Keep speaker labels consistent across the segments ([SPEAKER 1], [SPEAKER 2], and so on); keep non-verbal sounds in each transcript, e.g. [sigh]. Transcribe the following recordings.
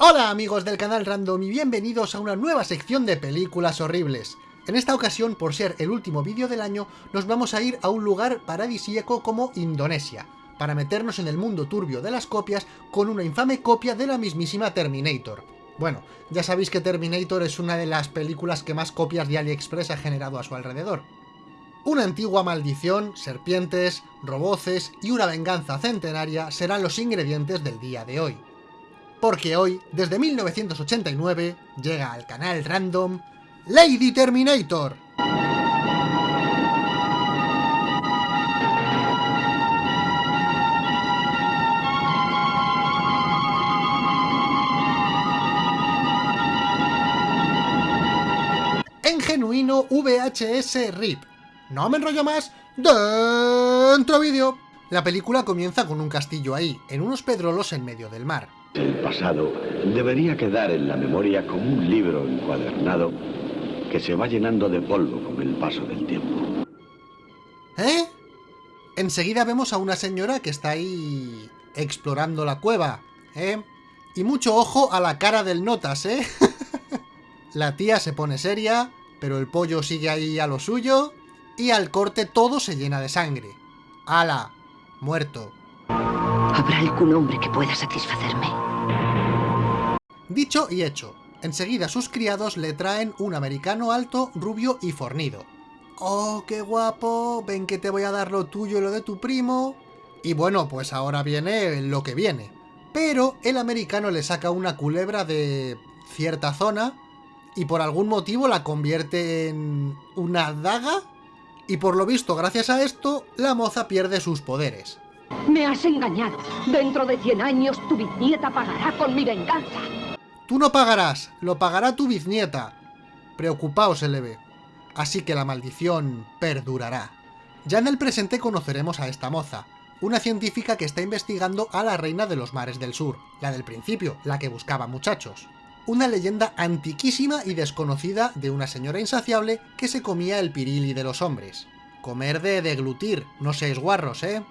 [SPEAKER 1] Hola amigos del canal Random y bienvenidos a una nueva sección de películas horribles. En esta ocasión, por ser el último vídeo del año, nos vamos a ir a un lugar paradisíaco como Indonesia, para meternos en el mundo turbio de las copias con una infame copia de la mismísima Terminator. Bueno, ya sabéis que Terminator es una de las películas que más copias de AliExpress ha generado a su alrededor. Una antigua maldición, serpientes, roboces y una venganza centenaria serán los ingredientes del día de hoy porque hoy, desde 1989, llega al canal random Lady Terminator. En genuino VHS RIP. No me enrollo más, dentro vídeo. La película comienza con un castillo ahí, en unos pedrolos en medio del mar.
[SPEAKER 2] El pasado debería quedar en la memoria como un libro encuadernado que se va llenando de polvo con el paso del tiempo.
[SPEAKER 1] ¿Eh? Enseguida vemos a una señora que está ahí explorando la cueva, ¿eh? Y mucho ojo a la cara del Notas, ¿eh? [laughs] la tía se pone seria, pero el pollo sigue ahí a lo suyo, y al corte todo se llena de sangre. ¡Hala! Muerto.
[SPEAKER 3] ¿Habrá algún hombre que pueda satisfacerme?
[SPEAKER 1] Dicho y hecho. Enseguida sus criados le traen un americano alto, rubio y fornido. ¡Oh, qué guapo! Ven que te voy a dar lo tuyo y lo de tu primo. Y bueno, pues ahora viene lo que viene. Pero el americano le saca una culebra de cierta zona y por algún motivo la convierte en una daga y por lo visto gracias a esto la moza pierde sus poderes.
[SPEAKER 3] Me has engañado. Dentro de 100 años tu bisnieta pagará con mi venganza.
[SPEAKER 1] Tú no pagarás, lo pagará tu bisnieta. Preocupaos, ve. Así que la maldición perdurará. Ya en el presente conoceremos a esta moza, una científica que está investigando a la reina de los mares del sur, la del principio, la que buscaba muchachos. Una leyenda antiquísima y desconocida de una señora insaciable que se comía el pirili de los hombres. Comer de deglutir, no seáis guarros, ¿eh?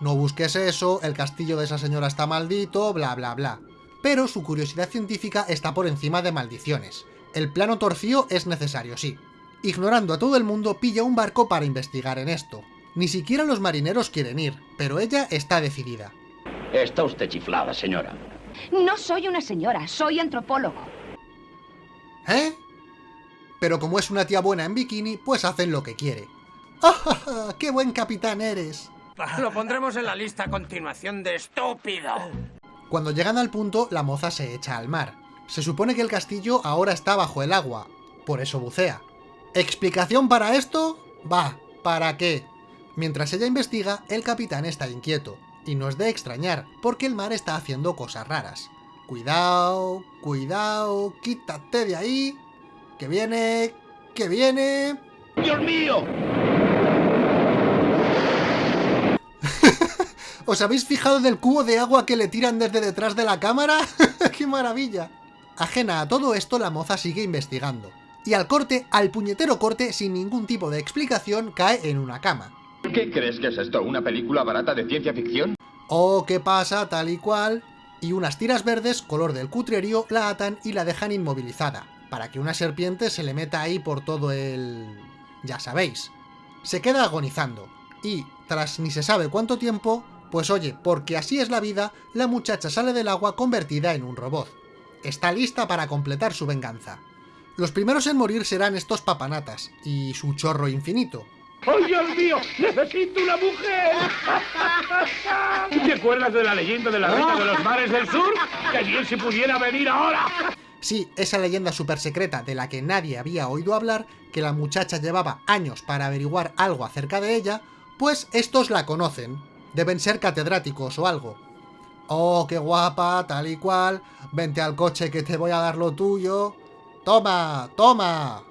[SPEAKER 1] No busques eso, el castillo de esa señora está maldito, bla bla bla. Pero su curiosidad científica está por encima de maldiciones. El plano torcido es necesario, sí. Ignorando a todo el mundo, pilla un barco para investigar en esto. Ni siquiera los marineros quieren ir, pero ella está decidida.
[SPEAKER 2] Está usted chiflada, señora.
[SPEAKER 3] No soy una señora, soy antropólogo.
[SPEAKER 1] ¿Eh? Pero como es una tía buena en bikini, pues hacen lo que quiere. [laughs] ¡Ah, qué buen capitán eres!
[SPEAKER 4] Lo pondremos en la lista a continuación de estúpido.
[SPEAKER 1] Cuando llegan al punto, la moza se echa al mar. Se supone que el castillo ahora está bajo el agua, por eso bucea. ¿Explicación para esto? Va, ¿para qué? Mientras ella investiga, el capitán está inquieto. Y no es de extrañar, porque el mar está haciendo cosas raras. Cuidado, cuidado, quítate de ahí. Que viene, que viene...
[SPEAKER 2] ¡Dios mío!
[SPEAKER 1] ¿Os habéis fijado del cubo de agua que le tiran desde detrás de la cámara? [laughs] ¡Qué maravilla! Ajena a todo esto, la moza sigue investigando. Y al corte, al puñetero corte, sin ningún tipo de explicación, cae en una cama.
[SPEAKER 2] ¿Qué crees que es esto? ¿Una película barata de ciencia ficción?
[SPEAKER 1] Oh, ¿qué pasa? Tal y cual. Y unas tiras verdes, color del cutrerío, la atan y la dejan inmovilizada, para que una serpiente se le meta ahí por todo el... ya sabéis. Se queda agonizando, y, tras ni se sabe cuánto tiempo, pues oye, porque así es la vida, la muchacha sale del agua convertida en un robot. Está lista para completar su venganza. Los primeros en morir serán estos papanatas, y su chorro infinito.
[SPEAKER 5] ¡Ay, Dios mío! ¡Necesito una mujer! ¿Te acuerdas de la leyenda de la reina de los mares del sur? ¡Que bien si pudiera venir ahora!
[SPEAKER 1] Sí, esa leyenda súper secreta de la que nadie había oído hablar, que la muchacha llevaba años para averiguar algo acerca de ella, pues estos la conocen, Deben ser catedráticos o algo. Oh, qué guapa, tal y cual. Vente al coche que te voy a dar lo tuyo. Toma, toma.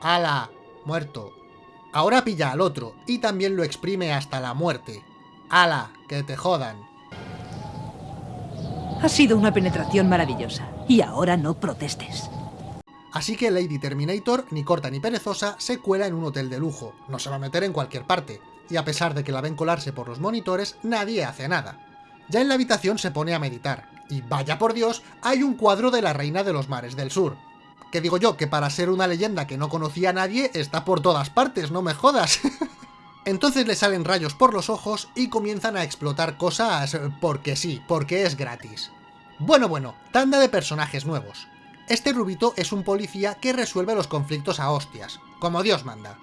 [SPEAKER 1] Ala, muerto. Ahora pilla al otro y también lo exprime hasta la muerte. Ala, que te jodan.
[SPEAKER 6] Ha sido una penetración maravillosa. Y ahora no protestes.
[SPEAKER 1] Así que Lady Terminator, ni corta ni perezosa, se cuela en un hotel de lujo. No se va a meter en cualquier parte y a pesar de que la ven colarse por los monitores, nadie hace nada. Ya en la habitación se pone a meditar, Y vaya por Dios, hay un cuadro de la reina de los mares del sur. Que digo yo, que para ser una leyenda que no conocía a nadie, está por todas partes, no me jodas. [laughs] Entonces le salen rayos por los ojos y comienzan a explotar cosas porque sí, porque es gratis. Bueno, bueno, tanda de personajes nuevos. Este rubito es un policía que resuelve los conflictos a hostias, como Dios manda.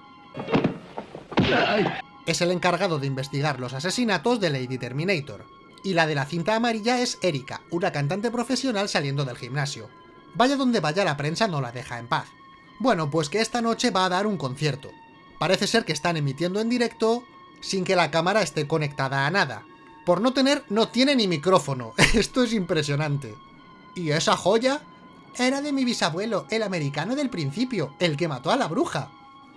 [SPEAKER 1] Es el encargado de investigar los asesinatos de Lady Terminator. Y la de la cinta amarilla es Erika, una cantante profesional saliendo del gimnasio. Vaya donde vaya la prensa no la deja en paz. Bueno, pues que esta noche va a dar un concierto. Parece ser que están emitiendo en directo sin que la cámara esté conectada a nada. Por no tener, no tiene ni micrófono. [laughs] Esto es impresionante. ¿Y esa joya? Era de mi bisabuelo, el americano del principio, el que mató a la bruja.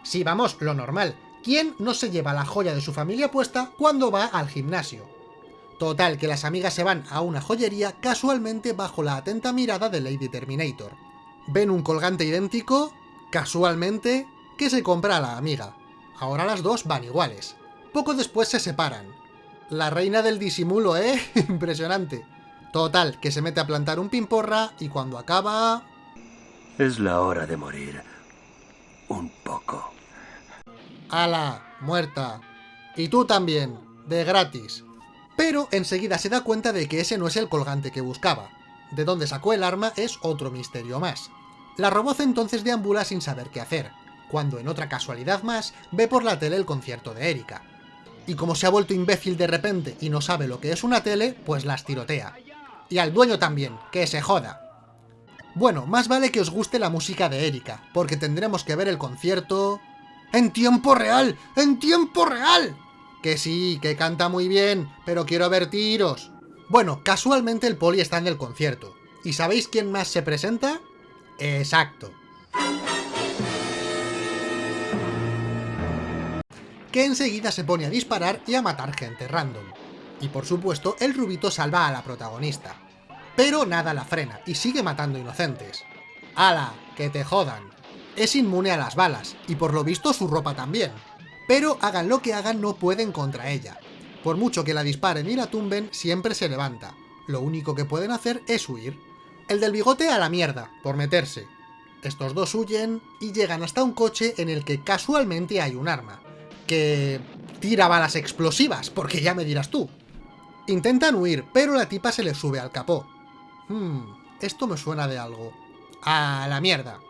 [SPEAKER 1] Sí, vamos, lo normal. ¿Quién no se lleva la joya de su familia puesta cuando va al gimnasio? Total, que las amigas se van a una joyería casualmente bajo la atenta mirada de Lady Terminator. Ven un colgante idéntico, casualmente, que se compra a la amiga. Ahora las dos van iguales. Poco después se separan. La reina del disimulo, ¿eh? [laughs] Impresionante. Total, que se mete a plantar un pimporra y cuando acaba...
[SPEAKER 7] Es la hora de morir. Un poco.
[SPEAKER 1] ¡Hala! Muerta. Y tú también. De gratis. Pero enseguida se da cuenta de que ese no es el colgante que buscaba. De dónde sacó el arma es otro misterio más. La roboz entonces deambula sin saber qué hacer, cuando en otra casualidad más ve por la tele el concierto de Erika. Y como se ha vuelto imbécil de repente y no sabe lo que es una tele, pues las tirotea. Y al dueño también, que se joda. Bueno, más vale que os guste la música de Erika, porque tendremos que ver el concierto... ¡En tiempo real! ¡En tiempo real! Que sí, que canta muy bien, pero quiero ver tiros. Bueno, casualmente el poli está en el concierto. ¿Y sabéis quién más se presenta? Exacto. Que enseguida se pone a disparar y a matar gente random. Y por supuesto, el rubito salva a la protagonista. Pero nada la frena, y sigue matando inocentes. ¡Hala! ¡Que te jodan! Es inmune a las balas, y por lo visto su ropa también. Pero hagan lo que hagan no pueden contra ella. Por mucho que la disparen y la tumben, siempre se levanta. Lo único que pueden hacer es huir. El del bigote a la mierda, por meterse. Estos dos huyen y llegan hasta un coche en el que casualmente hay un arma. Que tira balas explosivas, porque ya me dirás tú. Intentan huir, pero la tipa se les sube al capó. Hmm, esto me suena de algo. ¡A la mierda!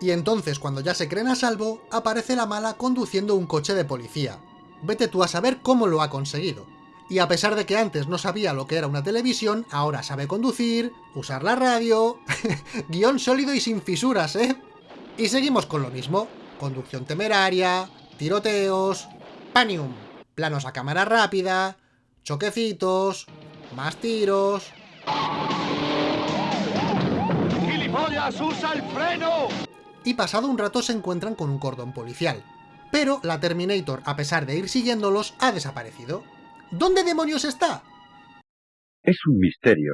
[SPEAKER 1] Y entonces, cuando ya se creen a salvo, aparece la mala conduciendo un coche de policía. Vete tú a saber cómo lo ha conseguido. Y a pesar de que antes no sabía lo que era una televisión, ahora sabe conducir, usar la radio... [laughs] Guión sólido y sin fisuras, ¿eh? Y seguimos con lo mismo. Conducción temeraria, tiroteos... Panium. Planos a cámara rápida, choquecitos, más tiros...
[SPEAKER 5] ¡Gilipollas, usa el freno!
[SPEAKER 1] Y pasado un rato se encuentran con un cordón policial. Pero la Terminator, a pesar de ir siguiéndolos, ha desaparecido. ¿Dónde demonios está?
[SPEAKER 8] Es un misterio.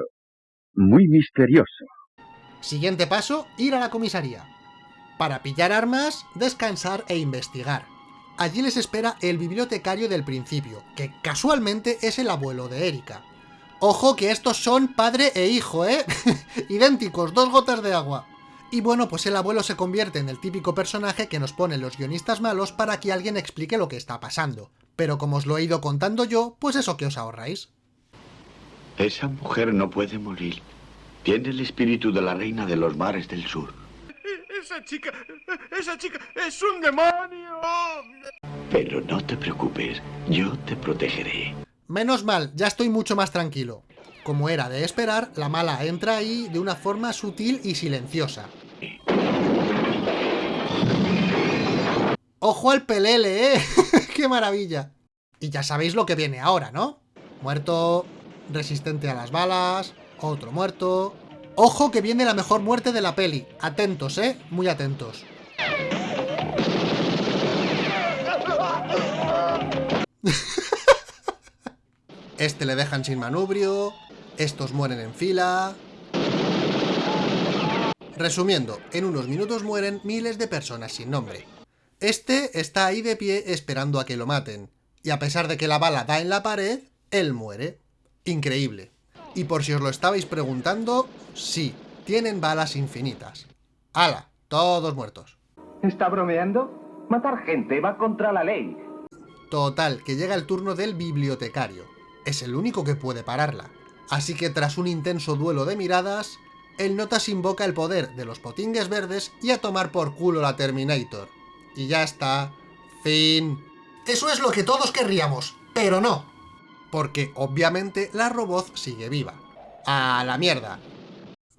[SPEAKER 8] Muy misterioso.
[SPEAKER 1] Siguiente paso, ir a la comisaría. Para pillar armas, descansar e investigar. Allí les espera el bibliotecario del principio, que casualmente es el abuelo de Erika. Ojo que estos son padre e hijo, ¿eh? [laughs] Idénticos, dos gotas de agua. Y bueno, pues el abuelo se convierte en el típico personaje que nos ponen los guionistas malos para que alguien explique lo que está pasando. Pero como os lo he ido contando yo, pues eso que os ahorráis.
[SPEAKER 2] Esa mujer no puede morir. Tiene el espíritu de la reina de los mares del sur.
[SPEAKER 5] Esa chica, esa chica es un demonio.
[SPEAKER 2] Pero no te preocupes, yo te protegeré.
[SPEAKER 1] Menos mal, ya estoy mucho más tranquilo. Como era de esperar, la mala entra ahí de una forma sutil y silenciosa. ¡Ojo al pelele, eh! [laughs] ¡Qué maravilla! Y ya sabéis lo que viene ahora, ¿no? Muerto, resistente a las balas, otro muerto... ¡Ojo que viene la mejor muerte de la peli! Atentos, ¿eh? Muy atentos. [laughs] Este le dejan sin manubrio, estos mueren en fila... Resumiendo, en unos minutos mueren miles de personas sin nombre. Este está ahí de pie esperando a que lo maten, y a pesar de que la bala da en la pared, él muere. Increíble. Y por si os lo estabais preguntando, sí, tienen balas infinitas. ¡Hala! Todos muertos.
[SPEAKER 9] ¿Está bromeando? Matar gente va contra la ley.
[SPEAKER 1] Total, que llega el turno del bibliotecario. Es el único que puede pararla. Así que tras un intenso duelo de miradas, el Notas invoca el poder de los potingues verdes y a tomar por culo la Terminator. Y ya está. Fin. Eso es lo que todos querríamos, pero no. Porque obviamente la robot sigue viva. ¡A la mierda!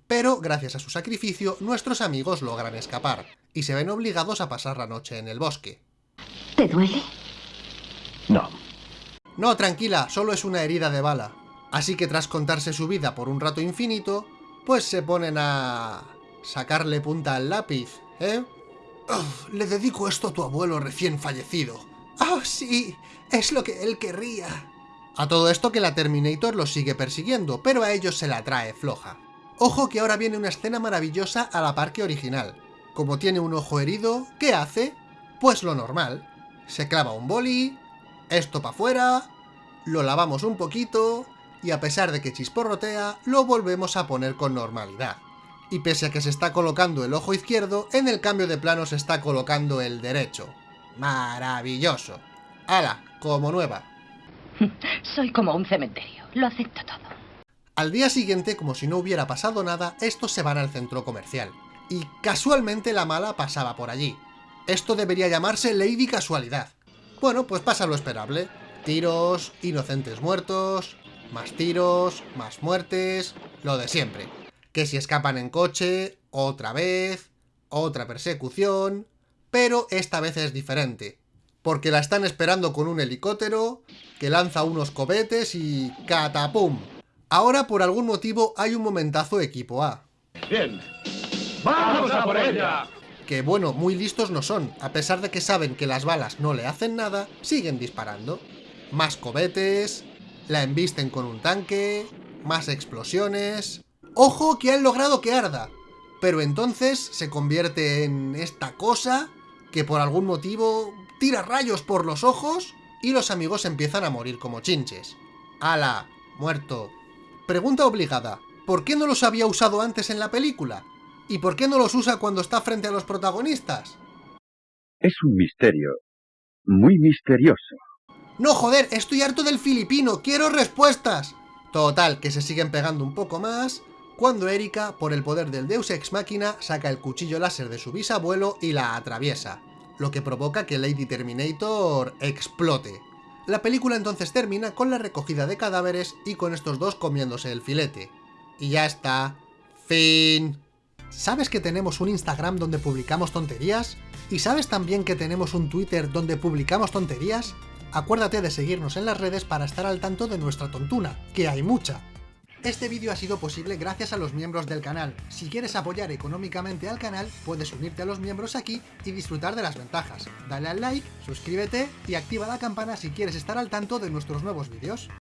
[SPEAKER 1] Pero gracias a su sacrificio, nuestros amigos logran escapar, y se ven obligados a pasar la noche en el bosque.
[SPEAKER 3] ¿Te duele?
[SPEAKER 9] No.
[SPEAKER 1] No, tranquila, solo es una herida de bala. Así que tras contarse su vida por un rato infinito, pues se ponen a... sacarle punta al lápiz, ¿eh? Uf, le dedico esto a tu abuelo recién fallecido. ¡Ah, sí! Es lo que él querría. A todo esto que la Terminator los sigue persiguiendo, pero a ellos se la trae floja. Ojo que ahora viene una escena maravillosa a la par que original. Como tiene un ojo herido, ¿qué hace? Pues lo normal. Se clava un boli, esto para afuera, lo lavamos un poquito, y a pesar de que chisporrotea, lo volvemos a poner con normalidad. Y pese a que se está colocando el ojo izquierdo, en el cambio de plano se está colocando el derecho. ¡Maravilloso! ¡Hala! Como nueva. [laughs]
[SPEAKER 3] Soy como un cementerio. Lo acepto todo.
[SPEAKER 1] Al día siguiente, como si no hubiera pasado nada, estos se van al centro comercial. Y casualmente la mala pasaba por allí. Esto debería llamarse Lady Casualidad. Bueno, pues pasa lo esperable. Tiros, inocentes muertos, más tiros, más muertes, lo de siempre. Que si escapan en coche, otra vez, otra persecución... Pero esta vez es diferente. Porque la están esperando con un helicóptero, que lanza unos cohetes y... ¡catapum! Ahora, por algún motivo, hay un momentazo equipo A.
[SPEAKER 5] Bien. ¡Vamos a por ella!
[SPEAKER 1] Que bueno, muy listos no son. A pesar de que saben que las balas no le hacen nada, siguen disparando. Más cohetes, la embisten con un tanque, más explosiones... ¡Ojo que han logrado que arda! Pero entonces se convierte en esta cosa que por algún motivo tira rayos por los ojos y los amigos empiezan a morir como chinches. ¡Hala! Muerto. Pregunta obligada. ¿Por qué no los había usado antes en la película? ¿Y por qué no los usa cuando está frente a los protagonistas?
[SPEAKER 8] Es un misterio. Muy misterioso.
[SPEAKER 1] No, joder, estoy harto del filipino, quiero respuestas. Total, que se siguen pegando un poco más, cuando Erika, por el poder del Deus Ex Machina, saca el cuchillo láser de su bisabuelo y la atraviesa, lo que provoca que Lady Terminator explote. La película entonces termina con la recogida de cadáveres y con estos dos comiéndose el filete. Y ya está. Fin. ¿Sabes que tenemos un Instagram donde publicamos tonterías? ¿Y sabes también que tenemos un Twitter donde publicamos tonterías? Acuérdate de seguirnos en las redes para estar al tanto de nuestra tontuna, que hay mucha. Este vídeo ha sido posible gracias a los miembros del canal. Si quieres apoyar económicamente al canal, puedes unirte a los miembros aquí y disfrutar de las ventajas. Dale al like, suscríbete y activa la campana si quieres estar al tanto de nuestros nuevos vídeos.